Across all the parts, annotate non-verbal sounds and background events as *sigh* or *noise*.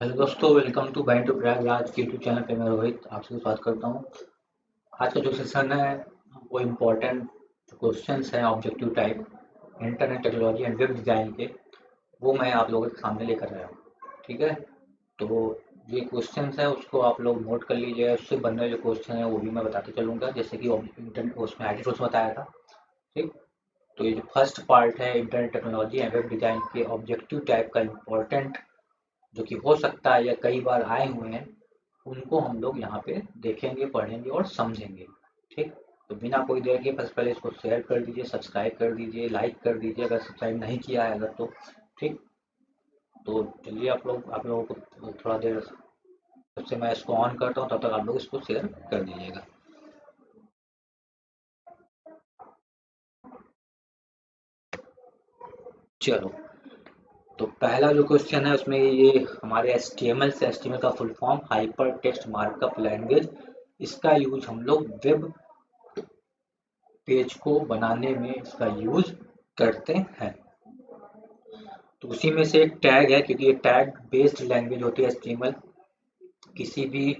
Hello दोस्तों welcome to bind to Prayagraj के YouTube channel पे मैं रोहित आपसे बात करता हूँ। आज का जो सेशन है, वो इम्पोर्टेंट क्वेश्चन हैं objective type internet technology and web design के। वो मैं आप लोगों के सामने लेकर आया हूँ, ठीक है? तो ये क्वेश्चन है, उसको आप लोग नोट कर लीजिए, उससे बनने जो क्वेश्चन है, वो भी मैं बताते चलूँगा। जैसे कि इंटरनेट उसमें आई टी बताया था, ठीक? तो ये जो फ़र्स्ट पार्ट है internet technology and web design के ऑब्जेक्टिव टाइप का इम्पोर्टेंट जो कि हो सकता है या कई बार आए हुए हैं, उनको हम लोग यहाँ पे देखेंगे, पढ़ेंगे और समझेंगे। ठीक? तो बिना कोई देर के बस पहले इसको शेयर कर दीजिए सब्सक्राइब कर दीजिए लाइक कर दीजिए, अगर सब्सक्राइब नहीं किया है अगर तो। ठीक? तो चलिए आप लोग, आप लोगों को थोड़ा देर सबसे मैं इसको ऑन करता हूँ, तब तो तक आप लोग इसको शेयर कर दीजिएगा। चलो। तो पहला जो क्वेश्चन है, उसमें ये हमारे एस टी एम एल से एस टी एम एल का full form hypertext markup language इसका यूज़ हम लोग वेब पेज को बनाने में इसका यूज़ करते हैं। तो उसी में से एक टैग है, क्योंकि ये टैग बेस्ड लैंग्वेज होती है एस किसी भी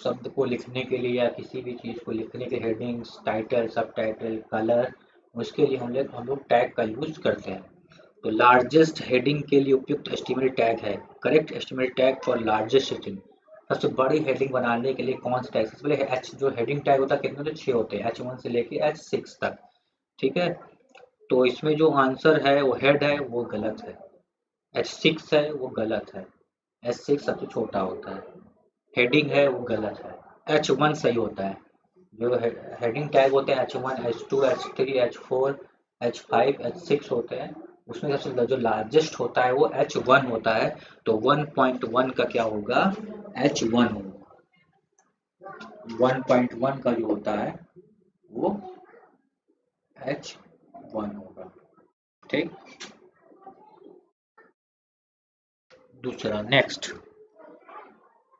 शब्द को लिखने के लिए या किसी भी चीज़ को लिखने के headings title sub title colour उसके लिए हम लोग हम लोग टैग का यूज़ करते हैं। तो लार्जेस्ट हेडिंग के लिए उपयुक्त एस्टिमेट टैग है। Correct estimate tag for largest heading सबसे बड़ी हेडिंग बनाने के लिए कौन सा टैग सबसे पहले एच जो हेडिंग टैग होता है, कितने तो छः होते हैं। एच वन से लेके एच सिक्स तक। ठीक है? तो इसमें जो आंसर है, वो हेड है, वो गलत है। एच सिक्स है, वो गलत है। एच सिक्स सबसे छोटा होता है। हेडिंग है, वो गलत है। एच वन सही होता है। जो हेडिंग टैग होते हैं H one H two H three H four H five H six होते हैं। उसमें सबसे जो लार्जेस्ट होता है वो एच वन होता है तो वन पॉइंट वन का क्या होगा? एच वन होगा। वन पॉइंट वन का जो होता है, वो एच वन होगा। ठीक? दूसरा नेक्स्ट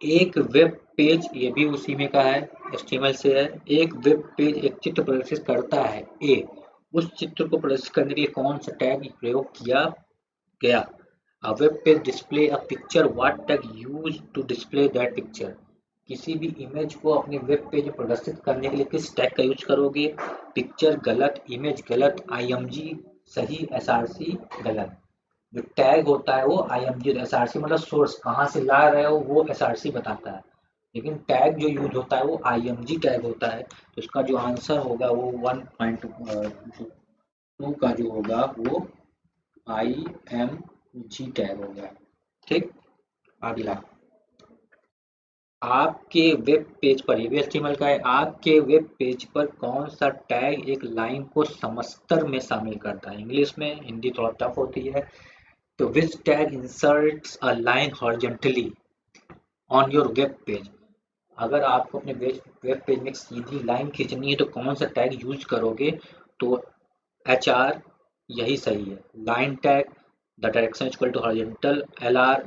एक वेब पेज ये भी उसी में का है एस्टिमल से है। एक वेब पेज एक चित्र प्रदर्शित करता है ए उस चित्र को प्रदर्शित करने के लिए कौन सा टैग प्रयोग किया गया? Web page display a picture what tag use to display that picture किसी भी इमेज को अपने वेब पेज प्रदर्शित करने के लिए किस टैग का यूज़ करोगे? पिक्चर गलत इमेज गलत आईएमजी सही एसआरसी गलत। जो टैग होता है वो आईएमजी एसआरसी मतलब सोर्स कहाँ से ला रहे हो, वो एसआरसी बताता है। लेकिन टैग जो यूज़ होता है, वो आईएमजी टैग होता है तो इसका जो आंसर होगा वो वन पॉइंट टू का जो होगा वो आई एम जी टैग होगा ठीक? अगला। आपके वेब पेज पर, ये भी का है, आपके वेब पेज पर कौन सा टैग एक लाइन को समस्तर में शामिल करता है? इंग्लिश में, हिंदी थोड़ा टफ होती है। तो विच tag inserts a line horizontally on your web page अगर आपको अपने वेब पेज में सीधी लाइन खींचनी है तो कौन सा टैग यूज़ करोगे? तो एच आर यही सही है। Line tag the direction equal to horizontal L R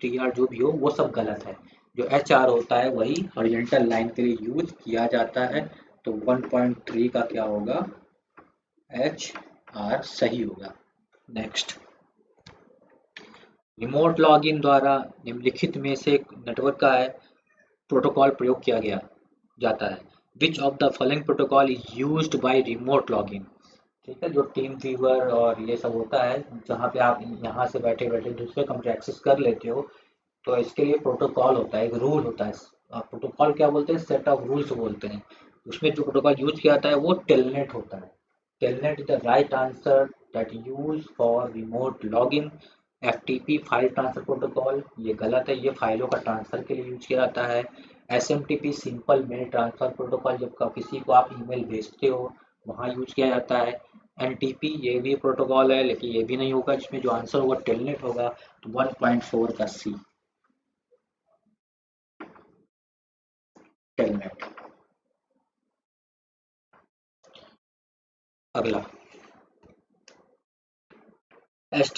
T R जो भी हो, वो सब गलत है। जो एच आर होता है, वही हॉरिजेंटल लाइन के लिए यूज़ किया जाता है। तो 1.3 का क्या होगा? एच आर सही होगा। नेक्स्ट रिमोट लॉगिन द्वारा निम्नलिखित में से नेटवर्क का है। प्रोटोकॉल प्रयोग किया गया, जाता है। Which of the following protocol is use by remote login ठीक है, जो टीम फीवर और ये सब होता है, जहाँ पे आप यहाँ से बैठे बैठे दूसरे कंप्यूटर एक्सेस कर लेते हो तो इसके लिए प्रोटोकॉल होता है, एक रूल होता है। प्रोटोकॉल क्या बोलते हैं? सेट ऑफ़ रूल्स बोलते हैं। उसमें जो प्रोटोकॉल यूज़ किया जाता है, वो टेलनेट होता है। Telnet is the right answer that use for remote login F T P file transfer protocol ये गलत है, ये फाइलों का ट्रांसफ़र के लिए यूज़ किया जाता है। S M T P simple mail transfer protocol जब किसी को आप ईमेल भेजते हो, वहाँ यूज़ किया जाता है। एन टी पी ये भी प्रोटोकॉल है, लेकिन ये भी नहीं होगा, जिसमें जो आंसर होगा टेलनेट होगा तो वन पॉइंट फोर का सी टेलनेट अगला। एस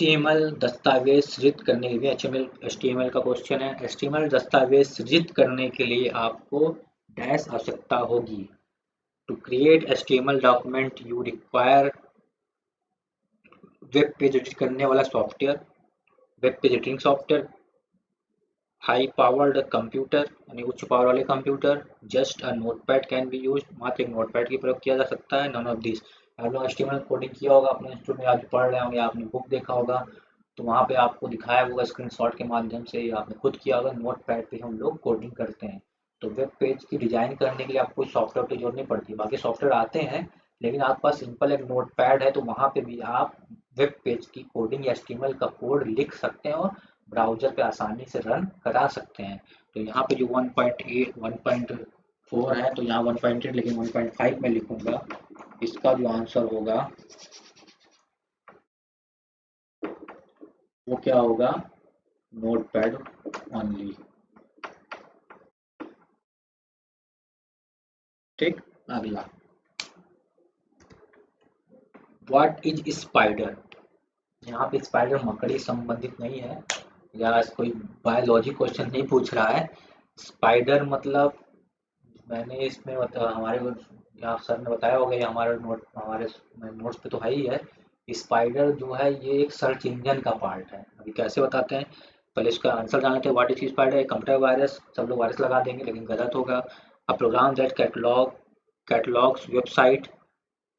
दस्तावेज़ सृजित करने के लिए एच एम का क्वेश्चन है। एस दस्तावेज़ सृजित करने के लिए आपको डैश आवश्यकता होगी। To create S document you require web page edit करने वाला software web page editing software high powered computer यानी उच्च पावर वाले computer just a notepad can be use मात्र एक नोटपैड की प्रयोग किया जा सकता है नॉन ऑफ़ दिस आप लोग कोडिंग किया होगा, अपने इंस्टीट्यूट में आज पढ़ रहे होंगे, आपने बुक देखा होगा तो वहाँ पे आपको दिखाया होगा स्क्रीनशॉट के माध्यम से आपने खुद किया होगा नोट पैड पर हम लोग कोडिंग करते हैं। तो वेब पेज की डिज़ाइन करने के लिए आपको सॉफ्टवेयर की ज़रूरत नहीं पड़ती बाकी सॉफ्टवेयर आते हैं, लेकिन आपके पास सिंपल एक नोट पैड है तो वहाँ पे भी आप वेब पेज की कोडिंग या एस्टिमल का कोड लिख सकते हैं और ब्राउज़र पे आसानी से रन करा सकते हैं। तो यहाँ पे जो 1.8 1.4 है तो यहाँ 1.8 लेकिन 1.5 में लिखूँगा। इसका जो आंसर होगा, वो क्या होगा? नोट पैड ओनली ठीक, अगला। व्हाट इज़ स्पाइडर यहाँ पे स्पाइडर मकड़ी संबंधित नहीं है। या कोई बायोलॉजी क्वेश्चन नहीं पूछ रहा है। स्पाइडर मतलब मैंने इसमें हमारे यहाँ सर ने बताया होगा हमारे नोट, हमारे नोट्स पे तो है ही है। स्पाइडर जो है, ये एक सर्च इंजन का पार्ट है। अभी कैसे बताते हैं? पहले इसका आंसर जानते हैं what is spider computer virus, सब लोग वायरस लगा देंगे, लेकिन गलत होगा। A program that catalog, catalogs website,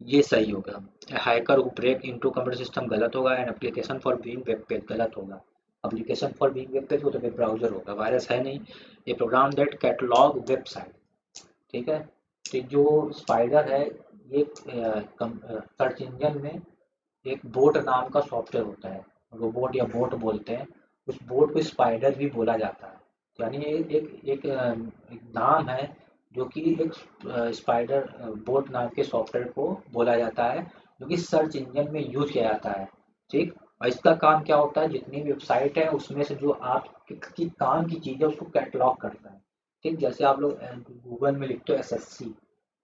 ये सही होगा। Hacker break into computer system गलत होगा and application for being web page गलत होगा। Application for being web page वो तो वेब ब्राउज़र होगा, वायरस है नहीं। ये प्रोग्राम दैट कैटलॉग वेबसाइट। ठीक है? तो जो स्पाइडर है ये सर्च इंजन में एक बोट नाम का सॉफ्टवेयर होता है। रोबोट या बोट बोलते हैं। उस बोट को स्पाइडर भी बोला जाता है। यानी एक एक, एक, एक नाम है जो कि एक स्पाइडर बोट नाम के सॉफ्टवेयर को बोला जाता है जो कि सर्च इंजन में यूज़ किया जाता है। ठीक? और इसका काम क्या होता है? जितनी वेबसाइट है उसमें से जो आप की काम की चीज़ है उसको कैटलॉग करता है। ठीक, जैसे आप लोग गूगल में लिखते हो S S C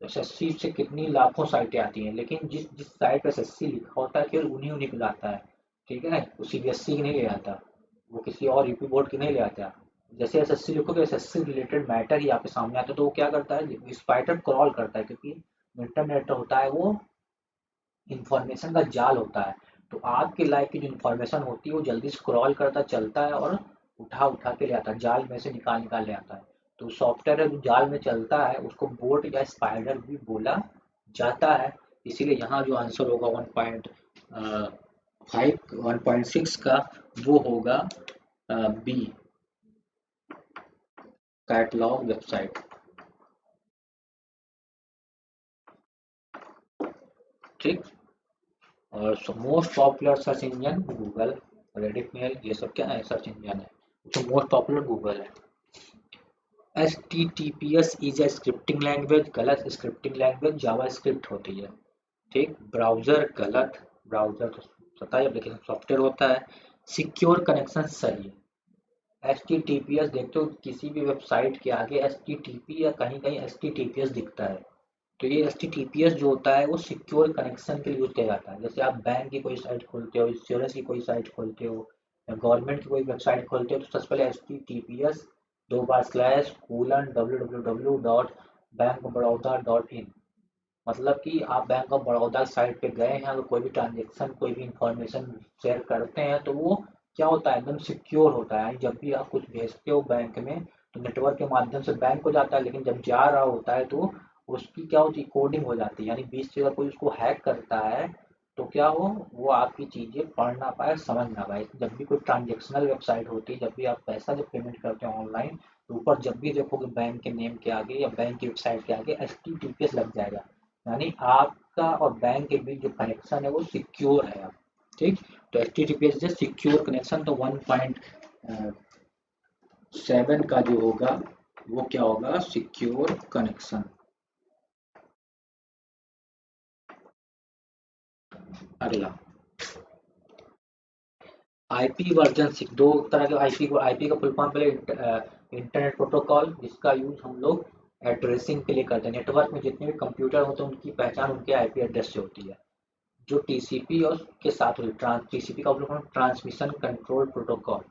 S S C से कितनी लाखों साइटें आती हैं, लेकिन जिस जिस साइट पर एस एस सी लिखा होता है केवल उन्हीं उन्हीं को लाता है, ठीक है वो सी बी एस सी की नहीं ले आता, वो किसी और यूपी बोर्ड की नहीं ले आता। जैसे एस एस सी लिखोगे S S C related matter ही आपके सामने आता है तो वो क्या करता है? स्पाइटर क्रॉल करता है, क्योंकि इंटरनेट होता है, वो इंफॉर्मेशन का जाल होता है। तो आपके लाइफ की जो इन्फॉर्मेशन होती है, वो जल्दी स्क्रॉल करता, चलता है और उठा उठा के ले आता है, जाल में से निकाल निकाल ले आता है। तो सॉफ्टवेयर जो जाल में चलता है, उसको बोट या स्पाइडर भी बोला जाता है। इसीलिए यहाँ जो आंसर होगा one point five one point six का वो होगा बी कैटलॉग वेबसाइट ठीक? और most popular search engine Google Reddit mail ये सब क्या है? सर्च इंजन है। तो मोस्ट पॉपुलर गूगल है। H T T P S is a scripting language गलत स्क्रिप्टिंग लैंग्वेज जावा स्क्रिप्ट होती है। ठीक? ब्राउज़र गलत ब्राउज़र तो पता है एप्लीकेशन सॉफ्टवेयर होता है। सिक्योर कनेक्शन सही। H T T P S देखते हो, किसी भी वेबसाइट के आगे एस टी टी पी या कहीं कहीं H T T P S दिखता है। तो ये H T T P S जो होता है, वो सिक्योर कनेक्शन के लिए यूज़ किया जाता है। जैसे आप बैंक की कोई साइट खोलते हो इंश्योरेंस की कोई साइट खोलते हो, या गवर्नमेंट की कोई वेबसाइट खोलते हो तो सबसे पहले H T T P S दो बार slash colon W W W dot bank of Baroda dot in मतलब कि आप बैंक ऑफ़ बड़ौदा साइट पे गए हैं, अगर कोई भी ट्रांजेक्शन कोई भी इंफॉर्मेशन शेयर करते हैं तो वो क्या होता है? एकदम सिक्योर होता है। जब भी आप कुछ भेजते हो बैंक में तो नेटवर्क के माध्यम से बैंक को जाता है, लेकिन जब जा रहा होता है तो उसकी क्या होती है? कोडिंग हो जाती है। यानी बीच से अगर कोई उसको हैक करता है तो क्या हो वो आपकी चीज़ें पढ़ ना पाए, समझ ना पाए। जब भी कोई ट्रांजेक्शनल वेबसाइट होती है, जब भी आप पैसा जब पेमेंट करते हो ऑनलाइन तो ऊपर जब भी देखोगे बैंक के नेम के आगे या बैंक की वेबसाइट के आगे एस लग जाएगा। यानी आपका और बैंक के बीच जो कनेक्शन है, वो सिक्योर है ठीक? तो H T T secure connection तो वन पॉइंट सेवन का जो होगा, वो क्या होगा? सिक्योर कनेक्शन अगला। आईपी वर्जन सिक्स दो तरह के आईपी को आईपी का फुल फॉर्म पहले इंटरनेट प्रोटोकॉल जिसका यूज़ हम लोग एड्रेसिंग के लिए करते हैं। नेटवर्क में जितने भी कंप्यूटर होते हैं, उनकी पहचान, उनके आईपी एड्रेस से होती है। जो टीसीपी और के साथ होती है टीसीपी का मतलब ट्रांसमिशन कंट्रोल प्रोटोकॉल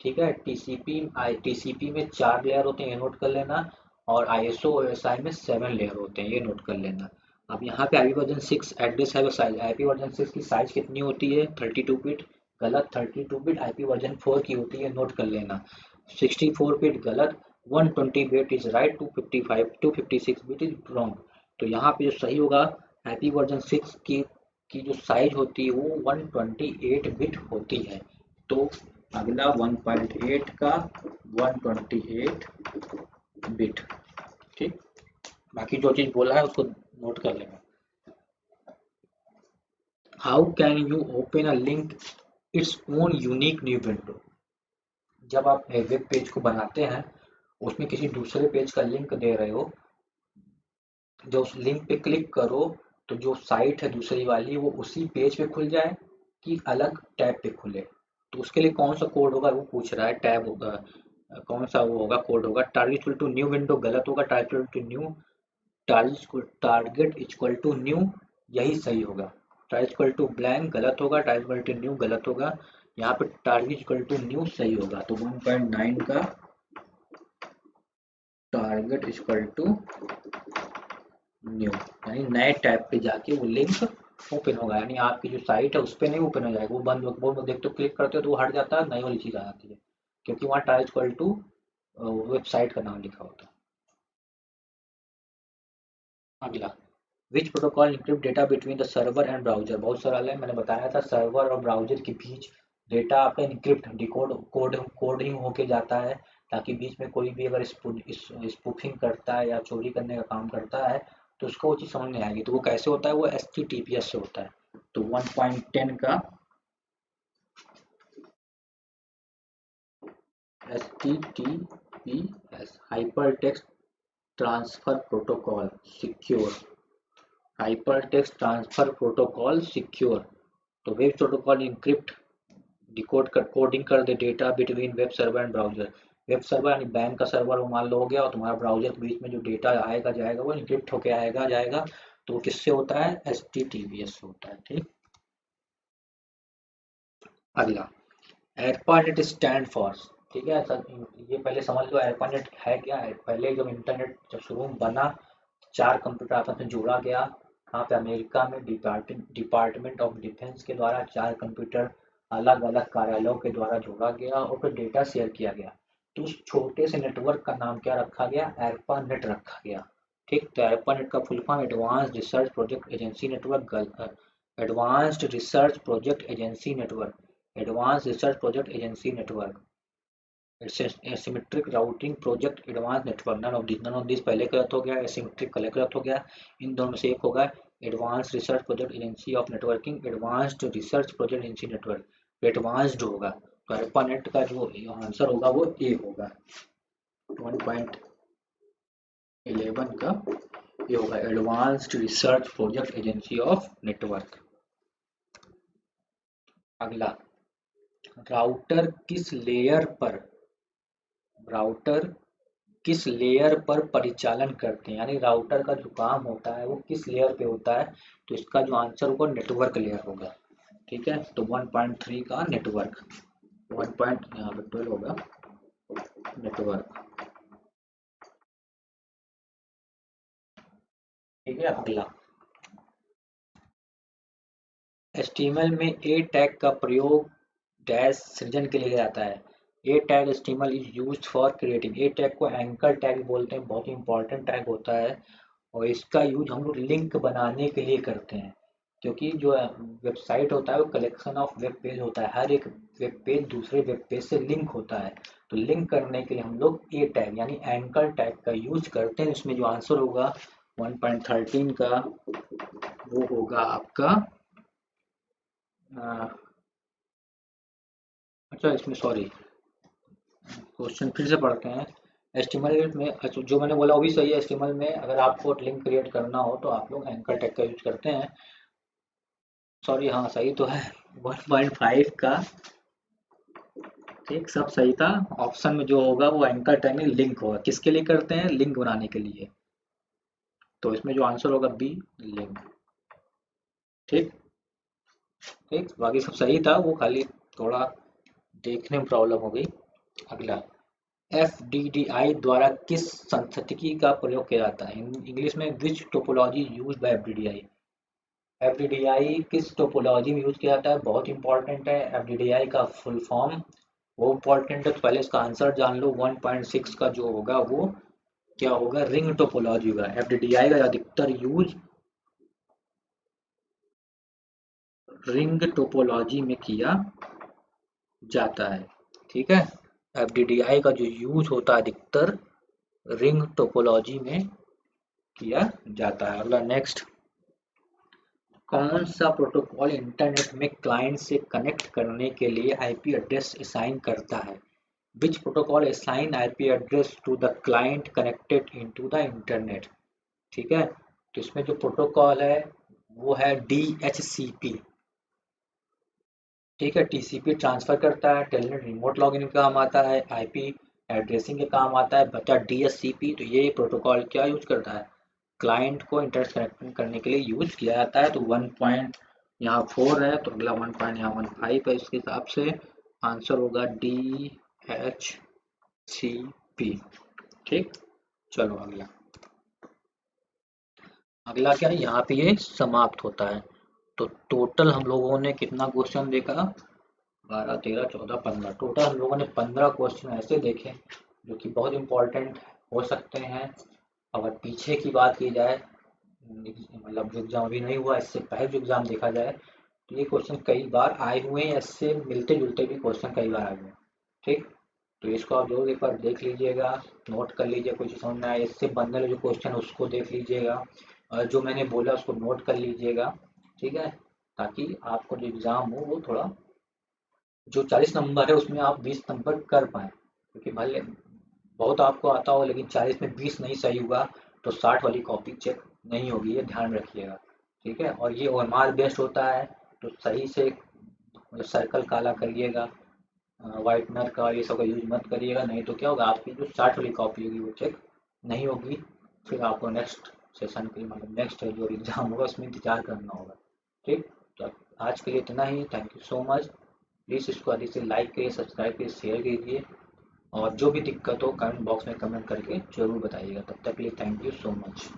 ठीक है? टीसीपी आई टीसीपी में चार लेयर होते हैं, ये नोट कर लेना, और आईएसओ और एसआई में सेवन लेयर होते हैं, ये नोट कर लेना। अब यहाँ पे आईपी वर्जन सिक्स एड्रेस है साइज़ आईपी वर्जन सिक्स की साइज़ कितनी होती है? थर्टी टू बिट गलत thirty two bit IP version four की होती है नोट कर लेना। 64 बिट गलत 120 bit is right 255 256 bit is wrong तो यहाँ पे जो सही होगा हैप्पी वर्जन 6 की की जो साइज़ होती है, वो 128 बिट होती है। तो अगला 1.8 का 128 बिट ठीक? बाकी जो चीज़ बोला है, उसको नोट कर लेना। How can you open a link its own unique new window जब आप वेब पेज को बनाते हैं, उसमें किसी दूसरे पेज का लिंक दे रहे हो जब उस लिंक पे क्लिक करो तो जो साइट है दूसरी वाली, वो उसी पेज पे खुल जाए कि अलग टैब पे खुले। तो उसके लिए कौन सा कोड होगा वो पूछ रहा है, टैब होगा, कौन सा वो होगा कोड होगा टारगेट टू न्यू विंडो गलत होगा target to new target equal to new यही सही होगा। टारगेट इक्वल टू ब्लैंक गलत होगा टारगेट टू न्यू गलत होगा। यहाँ पे टारगेट इक्वल टू न्यू सही होगा। तो 1.9 का टारगेट इक्वल टू न्यू यानी नए टैब पे जाके वो लिंक ओपन होगा। यानी आपकी जो साइट है उस पर नहीं ओपन हो जाएगा। वो बंद वो देख तो क्लिक करते हो तो वो हट जाता है, नई वाली चीज़ आ जाती है। क्योंकि वहाँ टाइज इक्वल टू वेबसाइट का नाम लिखा होता है। अगला। Which protocol encrypt data between the server and browser बहुत सरल है, मैंने बताया था सर्वर और ब्राउज़र के बीच डेटा आपका इंक्रिप्ट डिकोड कोड कोड ही होके जाता है, ताकि बीच में कोई भी अगर स्पूफिंग करता है या चोरी करने का काम करता है तो उसको वो चीज़ समझ नहीं आएगी। तो वो कैसे होता है? वो एस से होता है। तो 1.10 का H T T P S hypertext transfer protocol secure hypertext transfer protocol secure तो वेब प्रोटोकॉल इंक्रिप्ट डिकोड कर कोडिंग कर दे data between web server and browser web server यानी बैंक का सर्वर वो मान लो हो गया और तुम्हारा ब्राउज़र के बीच में जो डेटा आएगा, जाएगा, वो इंक्रिप्ट होके आएगा, जाएगा। तो किससे होता है? H T T P S से होता है, ठीक? अगला। एयरपानेट स्टैंड फॉर ठीक है सर ये पहले समझ लो एयरपानेट है क्या? है पहले जब इंटरनेट जब शुरू बना, चार कंप्यूटर आपस में जोड़ा गया यहाँ पे अमेरिका में डिपार्टमेंट ऑफ़ डिफेंस के द्वारा चार कंप्यूटर अलग अलग कार्यालयों के द्वारा जोड़ा गया और फिर डेटा शेयर किया गया। तो उस छोटे से नेटवर्क का नाम क्या रखा गया? एरपा नेट रखा गया। ठीक तो एरपा नेट का full form advance research project agency network advanced research project agency network advance research project agency network asymmetric routing project advance network none of this none of this पहले गलत हो गया asymmetric पहले गलत हो गया। इन दोनों में से एक होगा advance research project agency of networking advanced research project agency network advanced होगा तो अल्फानेट का जो आंसर होगा वो ए होगा। 1.11 का ये होगा advanced research project agency of network अगला राउटर किस लेयर पर राउटर किस लेयर पर परिचालन करते हैं? यानी राउटर का जो काम होता है, वो किस लेयर पे होता है? तो इसका जो आंसर होगा नेटवर्क लेयर होगा। ठीक है? तो 1.3 का नेटवर्क वन पॉइंट यहाँ पे ट्वेल्व होगा। नेटवर्क ठीक है? अगला। एस्टीमल में ए टैग का प्रयोग डैश सृजन के लिए जाता है। A tag HTML is use for creating A tag को एंकर टैग बोलते हैं बहुत ही इंपॉर्टेंट टैग होता है और इसका यूज़ हम लोग लिंक बनाने के लिए करते हैं क्योंकि जो वेबसाइट होता है वो कलेक्शन ऑफ़ वेब पेज होता है। हर एक वेब पेज दूसरे वेब पेज से लिंक होता है। तो लिंक करने के लिए हम लोग ए टैग यानी एंकर टैग का यूज़ करते हैं। इसमें जो आंसर होगा 1.13 का वो होगा आपका आ, अच्छा इसमें सॉरी क्वेश्चन फिर से पढ़ते हैं। एस्टिमल में अच्छा, जो मैंने बोला वो भी सही है एस्टिमल में अगर आपको लिंक क्रिएट करना हो तो आप लोग एंकर टैग का यूज़ करते हैं। सॉरी हाँ सही तो है। *laughs* 1.5 का ठीक सब सही था। ऑप्शन में जो होगा वो एंकर टाइमिंग लिंक होगा। किसके लिए करते हैं? लिंक बनाने के लिए। तो इसमें जो आंसर होगा बी लिंक। ठीक ठीक बाकी सब सही था। वो खाली थोड़ा देखने में प्रॉब्लम हो गई। अगला, एफ़ डी डी आई द्वारा किस संस्थिति का प्रयोग किया जाता है? इंग्लिश में which topology use by F D D I F किस टोपोलॉजी में यूज़ किया जाता है? बहुत इंपॉर्टेंट है एफ़ का फुल फॉर्म वो इम्पोर्टेंट है तो पहले इसका आंसर जान लो 1.6 का जो होगा वो क्या होगा? रिंग टोपोलॉजी होगा। एफ़ का अधिकतर यूज़ रिंग टोपोलॉजी में किया जाता है। ठीक है? एफ़ का जो यूज़ होता है अधिकतर रिंग टोपोलॉजी में किया जाता है। अगला नेक्स्ट कौन सा प्रोटोकॉल इंटरनेट में क्लाइंट से कनेक्ट करने के लिए आईपी एड्रेस असाइन करता है? Which protocol assign IP address to the client connected into the internet ठीक है? तो इसमें जो प्रोटोकॉल है, वो है डी एच सी पी ठीक है टीसीपी ट्रांसफ़र करता है टेलनेट रिमोट लॉगिन का काम आता है आईपी एड्रेसिंग के काम आता है बचा डी तो ये प्रोटोकॉल क्या यूज़ करता है? क्लाइंट को इंटरनेट कनेक्ट करने के लिए यूज़ किया जाता है तो वन पॉइंट यहाँ फोर है तो अगला वन पॉइंट यहाँ वन फाइव है, इसके हिसाब से आंसर होगा डी एच सी पी ठीक, चलो अगला। अगला क्या है, यहाँ पे ये समाप्त होता है। तो टोटल हम लोगों ने कितना क्वेश्चन देखा बारह, तेरह, चौदह, पंद्रह। टोटल हम लोगों ने पंद्रह क्वेश्चन ऐसे देखे, जो कि बहुत इंपॉर्टेंट हो सकते हैं। अगर पीछे की बात की जाए मतलब जो एग्ज़ाम अभी नहीं हुआ, इससे पहले जो एग्ज़ाम देखा जाए तो ये क्वेश्चन कई बार आए हुए हैं। इससे मिलते जुलते भी क्वेश्चन कई बार आए हुए हैं। ठीक? तो इसको आप ज़रूर एक बार देख लीजिएगा नोट कर लीजिए कुछ समझ में आए इससे बनने जो क्वेश्चन उसको देख लीजिएगा। और जो मैंने बोला, उसको नोट कर लीजिएगा। ठीक है? ताकि आपको जो एग्ज़ाम हो, वो थोड़ा, जो चालीस नंबर है, उसमें आप बीस नंबर कर पाए। क्योंकि भले, बहुत आपको आता हो, लेकिन चालीस में बीस नहीं सही हुआ तो साठ वाली कॉपी चेक नहीं होगी, ये ध्यान रखिएगा। ठीक है? और ये ओ बेस्ट होता है तो सही से सर्कल काला करिएगा वाइटनर का ये सब का यूज़ मत करिएगा, नहीं तो क्या होगा, आपकी जो साठ वाली कॉपी होगी, वो चेक नहीं होगी। फिर आपको नेक्स्ट सेशन के मतलब नेक्स्ट जो एग्ज़ाम होगा, उसमें इंतज़ार करना होगा। ठीक? तो आज के लिए इतना ही। Thank you so much please इसको अधिक से लाइक करिए सब्सक्राइब करिए शेयर कीजिए और जो भी दिक्कत हो कमेंट बॉक्स में कमेंट करके ज़रूर बताइएगा। तब तक के लिए थैंक यू सो मच